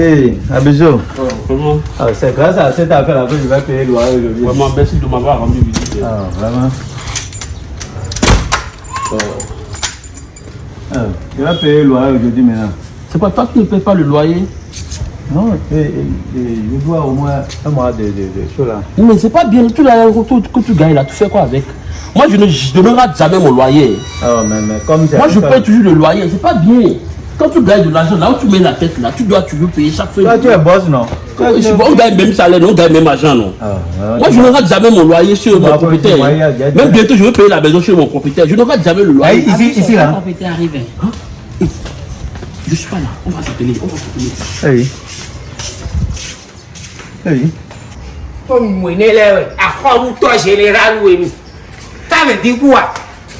Abizo. Oh, Ah, c'est grâce à cette affaire-là que je vais payer le loyer aujourd'hui. vraiment, merci de m'avoir rendu visite. Ah, vraiment. Oh. Ah, je vais payer le loyer aujourd'hui maintenant. C'est pas toi qui ne payes pas le loyer? Non, et, et- et je dois au moins un mois de, de, de choses là. Mais c'est pas bien, tout l'argent que, tu- que tu gagnes là, tu fais quoi avec? Moi, je ne, je ne rate jamais mon loyer. Ah, mais, mais comme. Moi, je paye toujours le loyer, c'est pas bien. Quand tu gagnes de l'argent, là où tu mets la tête, là, tu dois toujours payer chaque fois. Toi, tu es boss, non? Quand je- on gagne même salaire, on gagne même argent, non? Ah, ouais, Moi, je ne rate jamais mon loyer chez mon Bah, propriétaire. a- Même bientôt, je vais payer la maison chez mon propriétaire. Je ne rate jamais le loyer. ici, ici là. propriétaire arrive. Je suis pas là, on va s'appeler, on va s'appeler. Hey. Hey. Ó mú ní lẹ́wẹ̀, àkọ́rútọ̀ général wo ni. Tábì dínkù wa,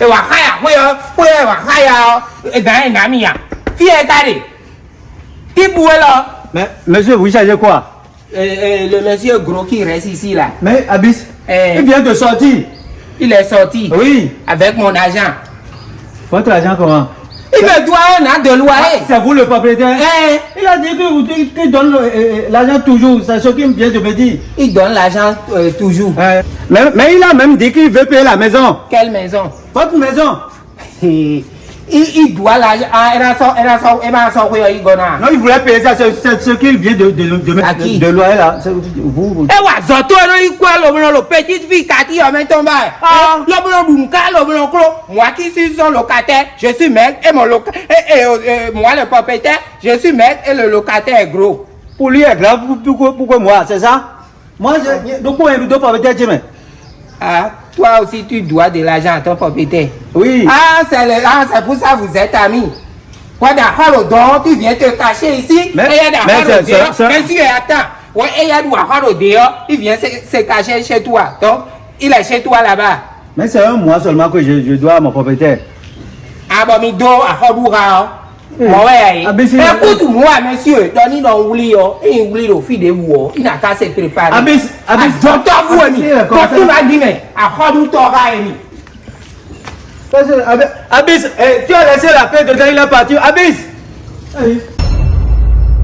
ẹ̀wà káyà pé ọ, pé ẹ̀wà káyà ẹ̀dá ẹ̀dá mi yà. Fí ẹ̀ tàdé. Tíbu ẹ lọ. Mais, monsieur, vous cherchez quoi? Le monsieur gros qui reste ici là, Mais, Abyss, Eh. il vient de sortir. il est sorti Oui. avec mon argent. Votre argent comment? Il me doit un an de loyer. C'est vous le propriétaire Eh, Il a dit que vous qu'il donne euh, euh, l'argent toujours. C'est ce qu'il vient de me dire. il donne l'argent euh, toujours. Euh, mais, mais il a même dit qu'il veut payer la maison. Quelle maison? Votre maison. il, il doit l'argent. Ah, elle a son, elle a son, elle a son, il gonna. Non, il voulait payer ça. C'est ce qu'il vient de, de, de, À de, qui de loyer là. Vous, vous. wà zọtọ ẹran ikú ẹ lọmọdé lọ petite fille kàtí ọmọ ẹtọ báyìí lọmọdé dùnkà lọmọdé kúrò moi qui suis son locataire je suis maître et mon loca et, et, euh, moi le propriétaire je suis maître et le locataire est gros. Pour lui, est grave. Pour- Pourquoi, pourquoi moi C'est ça Moi, je. Donc, pour un deux propriétaires, tu mets. Ah toi aussi tu dois de l'argent à ton propriétaire. Oui. ah c'est ah c'est pour ça que vous êtes amis. Quoi donc tu viens te cacher ici. Mais- et il y a mais mais si attends ouais et il y a dehors il vient se, se cacher chez toi donc il est chez toi là-bas. Mais c'est un mois seulement que je, je dois à mon propriétaire. abomido ahɔdura o mɔwɛ mọ̀wé yẹn bẹ́ẹ̀ kútu mu àmẹ́sí o ìtọ́ nínú wuli yọ ẹ̀yìn wuli rò fìdí wù ọ́ ìnà ká ṣe pèrèpàrè. abisi abisi dọ́tọ́ fún ẹni dọ́tọ́ náà dín nẹ àkọ́dún tọ́ ká ẹni. abisi ẹ la paix de gagner la partie abisi.